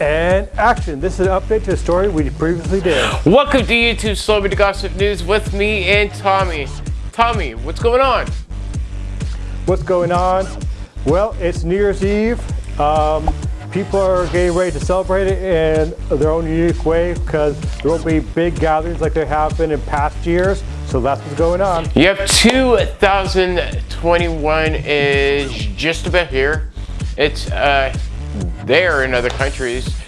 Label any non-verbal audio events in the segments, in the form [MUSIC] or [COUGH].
And action. This is an update to a story we previously did. Welcome to YouTube Slow Celebrity Gossip News with me and Tommy. Tommy, what's going on? What's going on? Well, it's New Year's Eve. Um, people are getting ready to celebrate it in their own unique way because there won't be big gatherings like there have been in past years. So that's what's going on. Yep, 2021 is just about here. It's uh, there in other countries.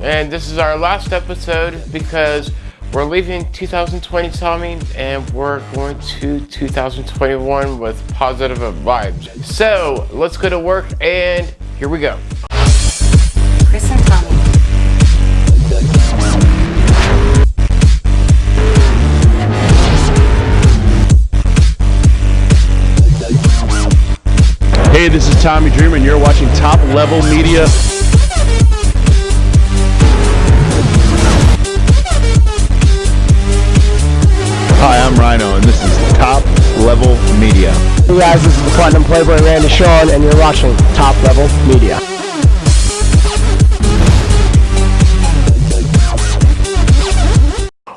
And this is our last episode because we're leaving 2020 Tommy and we're going to 2021 with positive vibes. So let's go to work and here we go. Hey, this is Tommy Dreamer, and you're watching Top Level Media. Hi, I'm Rhyno, and this is Top Level Media. Hey guys, this is the Platinum Playboy Randy Sean, and you're watching Top Level Media.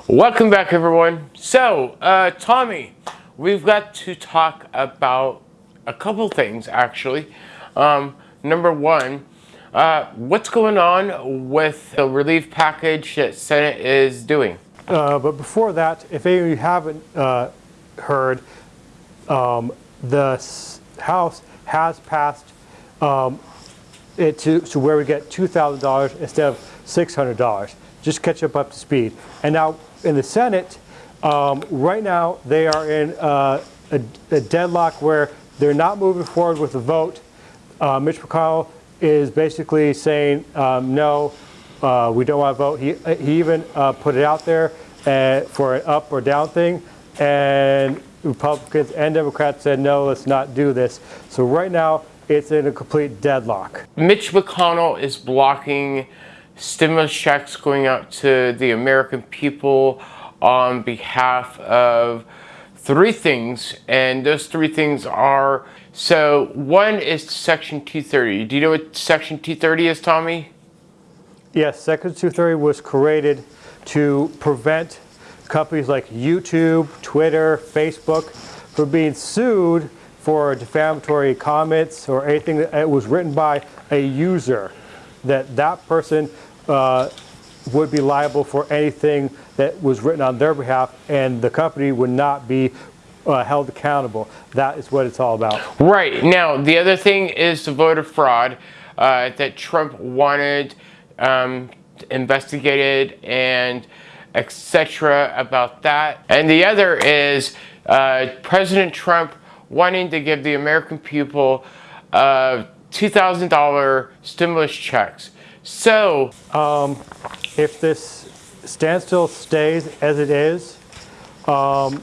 Welcome back everyone. So, uh, Tommy, we've got to talk about a couple things actually. Um, number one, uh, what's going on with the relief package that Senate is doing? Uh, but before that, if any of you haven't uh, heard, um, the House has passed um, it to, to where we get $2,000 instead of $600. Just catch up up to speed. And now in the Senate, um, right now they are in uh, a, a, deadlock where they're not moving forward with the vote. Uh, Mitch McConnell is basically saying um, no, uh, we don't want to vote. He, he even uh, put it out there uh, for an up or down thing, and Republicans and Democrats said no, let's not do this. So right now it's in a complete deadlock. Mitch McConnell is blocking stimulus checks going out to the American people on behalf of three things and those three things are so one is section 230 do you know what section 230 is tommy? Yes section 230 was created to prevent companies like youtube twitter facebook from being sued for defamatory comments or anything that was written by a user that that person uh, would be liable for anything that was written on their behalf and the company would not be uh, held accountable. That is what it's all about. Right. Now, the other thing is the voter fraud uh, that Trump wanted um, investigated and etc. about that. And the other is uh, President Trump wanting to give the American people uh, $2,000 stimulus checks. So, um, if this standstill stays as it is, um,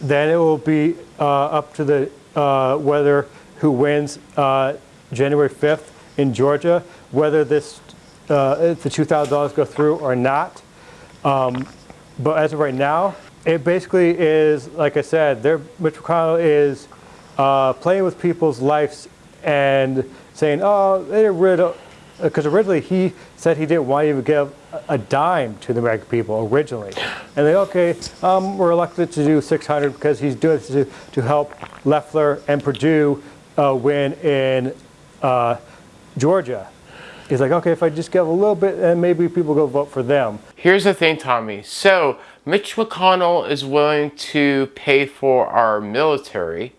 then it will be uh, up to the uh, whether who wins uh, January 5th in Georgia, whether this uh, the $2,000 go through or not. Um, but as of right now, it basically is, like I said, Mitch McConnell is uh, playing with people's lives and saying, oh, they're rid rid because originally he said he didn't want to give a dime to the American people originally. And they, okay, um, we're elected to do 600 because he's doing this to, to help Loeffler and Perdue uh, win in uh, Georgia. He's like, okay, if I just give a little bit, and maybe people go vote for them. Here's the thing, Tommy. So Mitch McConnell is willing to pay for our military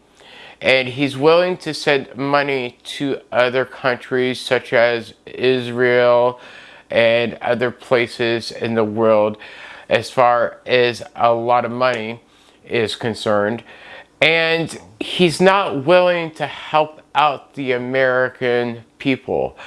and he's willing to send money to other countries such as Israel and other places in the world as far as a lot of money is concerned and he's not willing to help out the American people.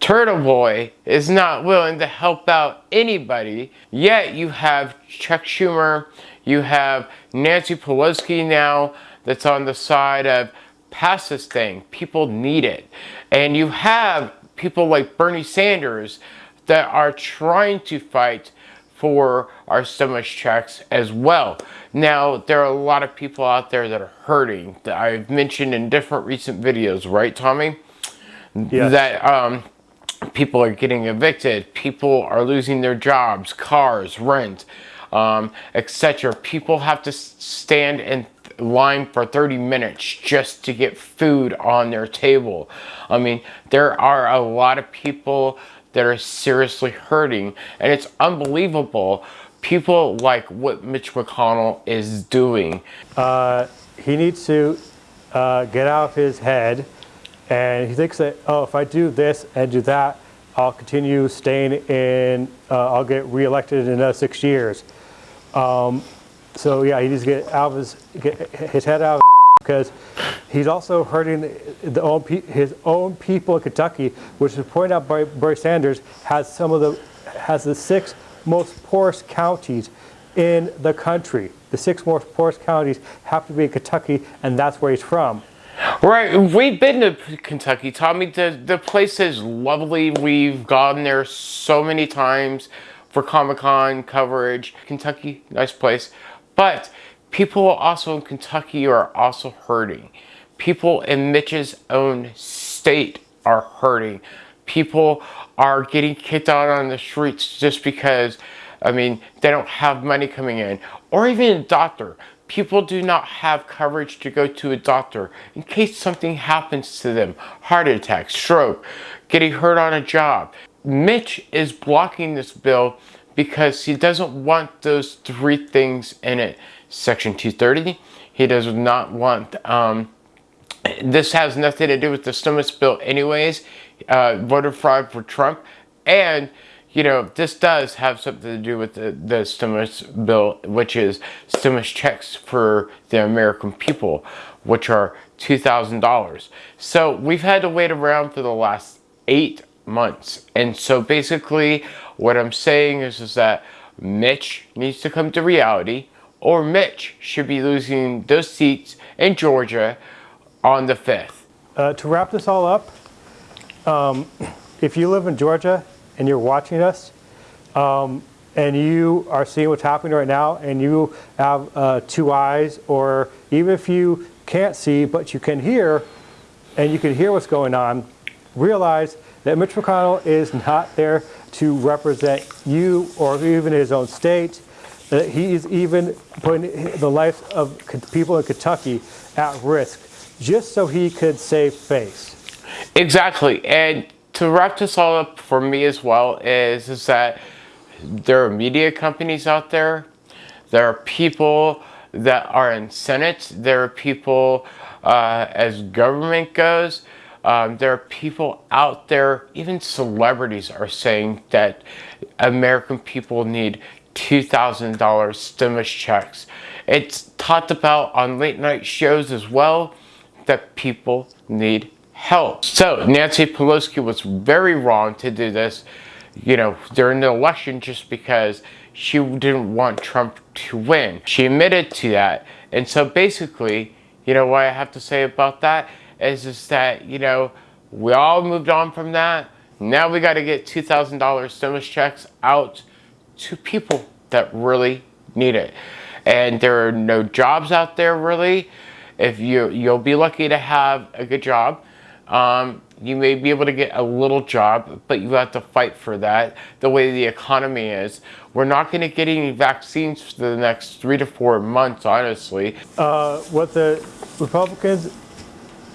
Turtle Boy is not willing to help out anybody, yet you have Chuck Schumer, you have Nancy Pelosi now, that's on the side of pass this thing. People need it. And you have people like Bernie Sanders that are trying to fight for our stimulus checks as well. Now, there are a lot of people out there that are hurting that I've mentioned in different recent videos, right, Tommy? Yes. That um, people are getting evicted, people are losing their jobs, cars, rent, um, etc. People have to stand in line for 30 minutes just to get food on their table. I mean, there are a lot of people that are seriously hurting, and it's unbelievable. People like what Mitch McConnell is doing. he needs to uh, get out of his head and he thinks that oh if i do this and do that i'll continue staying in uh, i'll get reelected in another six years um, so yeah he needs to get of his get his head out of because he's also hurting the own his own people in kentucky which is pointed out by bernie sanders has some of the has the six most poorest counties in the country. The six most poorest counties have to be in Kentucky, and that's where he's from. Right, we've been to Kentucky, Tommy. The the place is lovely. We've gone there so many times for Comic Con coverage. Kentucky, nice place, but people also in Kentucky are also hurting. People in Mitch's own state are hurting. People are getting kicked out on the streets just because, I mean, they don't have money coming in, or even a doctor people do not have coverage to go to a doctor in case something happens to them heart attack, stroke, getting hurt on a job. Mitch is blocking this bill because he doesn't want those three things in it. Section 230, he does not want, um, this has nothing to do with the stimulus bill, anyways. Uh, voter fraud for Trump. And you know, this does have something to do with the, the stimulus bill, which is stimulus checks for the American people, which are $2,000. So we've had to wait around for the last eight months. And so basically, what I'm saying is, is that Mitch needs to come to reality, or Mitch should be losing those seats in Georgia on the 5th. Uh, to wrap this all up, um, [CLEARS THROAT] if you live in Georgia and you're watching us, um, and you are seeing what's happening right now, and you have uh, two eyes, or even if you can't see but you can hear, and you can hear what's going on, realize that Mitch McConnell is not there to represent you or even his own state. That he is even putting the lives of people in Kentucky at risk just so he could save face. Exactly. And to wrap this all up for me as well is, is that there are media companies out there. There are people that are in Senate. There are people uh, as government goes. Um, there are people out there, even celebrities are saying that American people need $2,000 stimulus checks. It's talked about on late night shows as well that people need help. So Nancy Pelosi was very wrong to do this, you know, during the election just because she didn't want Trump to win. She admitted to that. And so basically, you know, what I have to say about that is, just that, you know, we all moved on from that. Now we got to get $2,000 stimulus checks out to people that really need it. And there are no jobs out there really. If you you'll be lucky to have a good job. Um, you may be able to get a little job, but you have to fight for that. The way the economy is, we're not going to get any vaccines for the next three to four months, honestly. Uh, what the Republicans,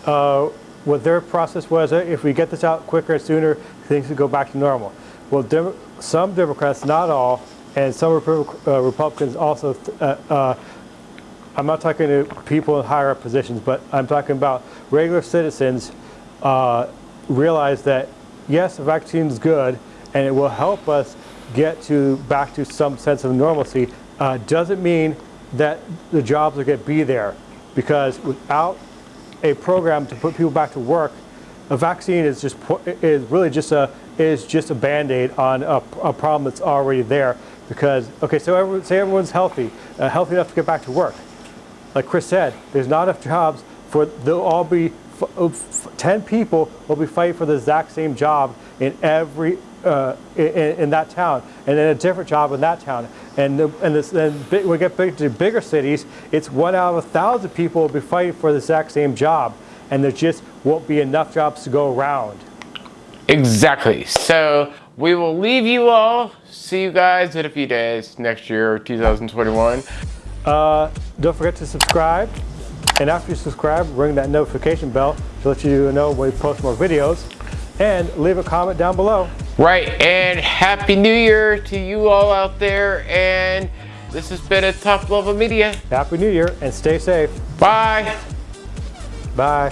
uh, what their process was, uh, if we get this out quicker and sooner, things will go back to normal. Well, Dem- some Democrats, not all, and some Repu- uh, Republicans also, uh, uh, I'm not talking to people in higher up positions, but I'm talking about regular citizens uh, realize that yes, the vaccine is good and it will help us get to back to some sense of normalcy. Doesn't mean that the jobs are going to be there because without a program to put people back to work, a vaccine is just is really just a is just a band-aid on a, a problem that's already there. Because okay, so everyone, say everyone's healthy, uh, healthy enough to get back to work. Like Chris said, there's not enough jobs for they'll all be f- f- ten people will be fighting for the exact same job in every uh, in, in that town, and then a different job in that town. And the, and this, then big, we get big to bigger cities. It's one out of a thousand people will be fighting for the exact same job, and there just won't be enough jobs to go around. Exactly. So we will leave you all. See you guys in a few days next year, 2021. Uh, don't forget to subscribe. And after you subscribe, ring that notification bell to let you know when we post more videos. And leave a comment down below. Right, and Happy New Year to you all out there. And this has been a Top Level Media. Happy New Year and stay safe. Bye. Bye.